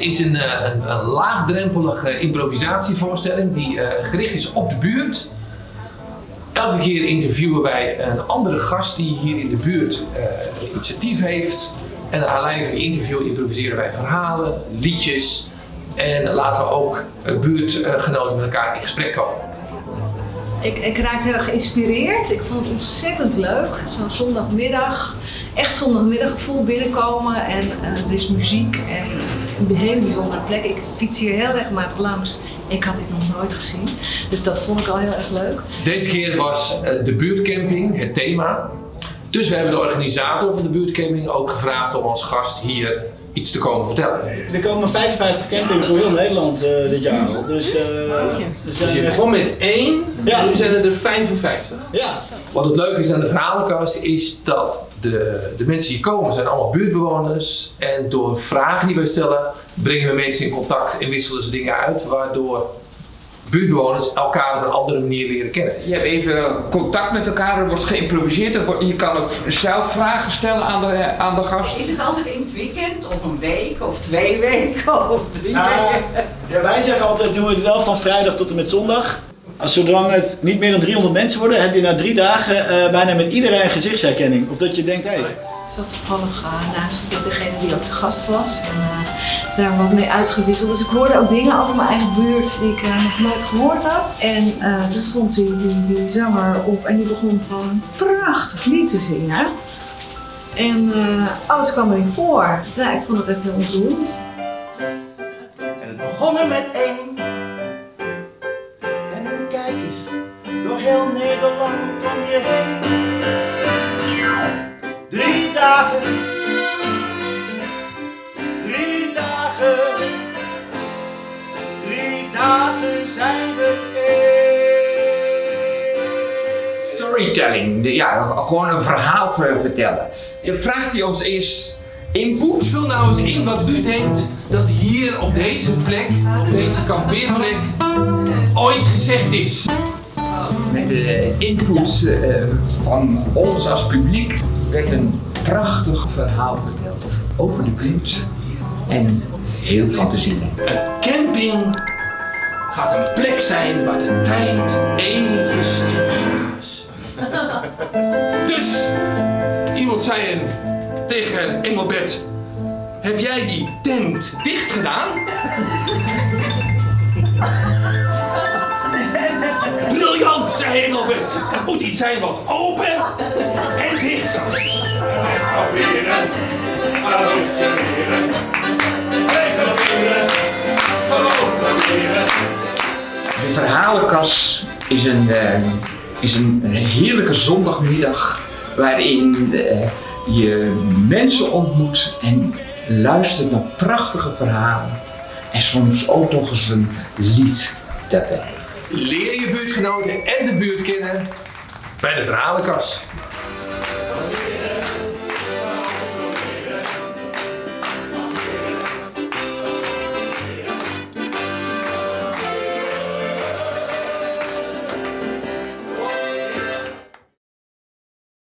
Is een, eh, een, laagdrempelige improvisatievoorstelling die eh, gericht is op de buurt. Elke keer interviewen wij een andere gast die hier in de buurt een initiatief heeft. En naar aanleiding van die interview improviseren wij verhalen, liedjes en laten we ook buurtgenoten met elkaar in gesprek komen. Ik, ik raakte heel erg geïnspireerd. Ik vond het ontzettend leuk. Zo'n zondagmiddag, echt zondagmiddaggevoel binnenkomen. En eh, er is muziek en een hele bijzondere plek. Ik fiets hier heel regelmatig langs. Ik had dit nog nooit gezien. Dus dat vond ik al heel erg leuk. Deze keer was eh, de buurtcamping het thema. Dus we hebben de organisator van de buurtcamping ook gevraagd om als gast hier iets te komen vertellen. Er komen 55 campings door heel Nederland eh, dit jaar al. Dus, eh, Dus zijn je echt- begon met één, Ja. en nu zijn het er 55. Ja, Wat het leuke is aan de verhalenkast is dat de, de mensen die komen zijn allemaal buurtbewoners. En door vragen die wij stellen brengen we mensen in contact en wisselen ze dingen uit. Waardoor buurtbewoners elkaar op een andere manier leren kennen. Je hebt even contact met elkaar, er wordt geïmproviseerd. er wordt- Je kan ook zelf vragen stellen aan de, aan de gast. Is het altijd in het weekend, of een week, of twee weken, of drie Nou, weken? ja, wij zeggen altijd, doen we het wel van vrijdag tot en met zondag. Als zolang het niet meer dan 300 mensen worden, heb je na drie dagen eh, bijna met iedereen een gezichtsherkenning. Of dat je denkt, hé, hey, zat toevallig eh, naast degene die ook te gast was. En eh, daar wat mee uitgewisseld. Dus ik hoorde ook dingen over mijn eigen buurt die ik eh, nog nooit gehoord had. En toen stond die, die, die zanger op en die begon gewoon prachtig lied te zingen. En alles kwam erin voor. Ja, ik vond het echt heel ontroerend. En het begon er met één. En nu kijk eens, door heel Nederland om je heen. Drie dagen. Drie dagen. Drie dagen zijn we één. Storytelling, de- ja, gewoon een verhaal ver- vertellen. Je vraagt hij ons eerst input. Vul nou eens in wat u denkt dat hier op deze plek, op deze kampeerplek, ooit gezegd is. Met de input eh, van ons als publiek werd een prachtig verhaal verteld over de buurt. En heel fantasielijk. Een camping gaat een plek zijn waar de tijd even stilstaat. Dus, iemand zei er tegen Engelbert, heb jij die tent dicht gedaan? Briljant, zei Engelbert. Het moet iets zijn wat open en dicht kan. De verhalenkas is een, eh, is een, heerlijke zondagmiddag waarin eh, je mensen ontmoet en luistert naar prachtige verhalen. En soms ook nog eens een lied daarbij. Leer je buurtgenoten en de buurt kennen bij de verhalenkast.